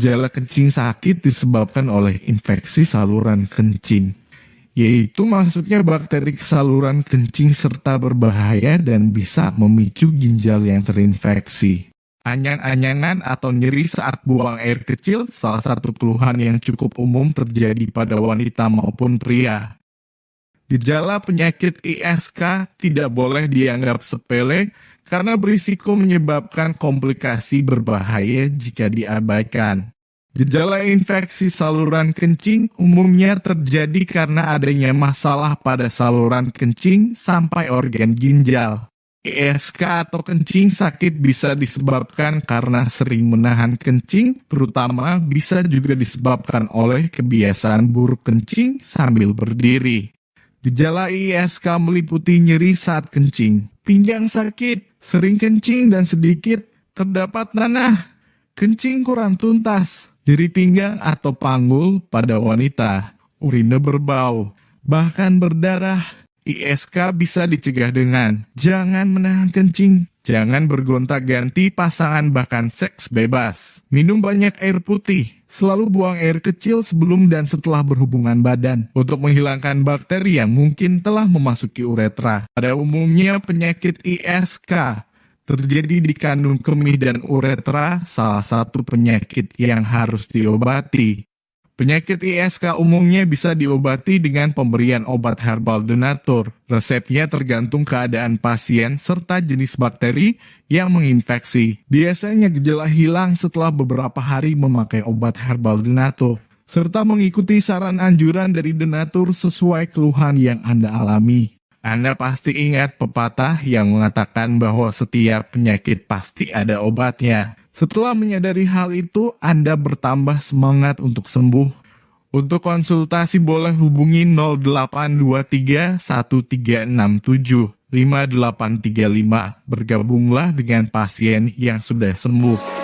gejala kencing sakit disebabkan oleh infeksi saluran kencing, yaitu masuknya bakteri saluran kencing serta berbahaya dan bisa memicu ginjal yang terinfeksi. Anyang-anyangan atau nyeri saat buang air kecil salah satu keluhan yang cukup umum terjadi pada wanita maupun pria. Gejala penyakit ISK tidak boleh dianggap sepele karena berisiko menyebabkan komplikasi berbahaya jika diabaikan. Gejala infeksi saluran kencing umumnya terjadi karena adanya masalah pada saluran kencing sampai organ ginjal. ISK atau kencing sakit bisa disebabkan karena sering menahan kencing, terutama bisa juga disebabkan oleh kebiasaan buruk kencing sambil berdiri. Gejala ISK meliputi nyeri saat kencing, pinggang sakit, sering kencing dan sedikit terdapat nanah, kencing kurang tuntas, nyeri pinggang atau panggul pada wanita, urine berbau, bahkan berdarah, ISK bisa dicegah dengan jangan menahan kencing, jangan bergonta-ganti pasangan bahkan seks bebas, minum banyak air putih, selalu buang air kecil sebelum dan setelah berhubungan badan untuk menghilangkan bakteri yang mungkin telah memasuki uretra. Pada umumnya penyakit ISK terjadi di kandung kemih dan uretra, salah satu penyakit yang harus diobati. Penyakit ISK umumnya bisa diobati dengan pemberian obat herbal donatur. Resepnya tergantung keadaan pasien serta jenis bakteri yang menginfeksi. Biasanya gejala hilang setelah beberapa hari memakai obat herbal donatur serta mengikuti saran anjuran dari donatur sesuai keluhan yang Anda alami. Anda pasti ingat pepatah yang mengatakan bahwa setiap penyakit pasti ada obatnya. Setelah menyadari hal itu, Anda bertambah semangat untuk sembuh. Untuk konsultasi boleh hubungi 0823 1367 5835. Bergabunglah dengan pasien yang sudah sembuh.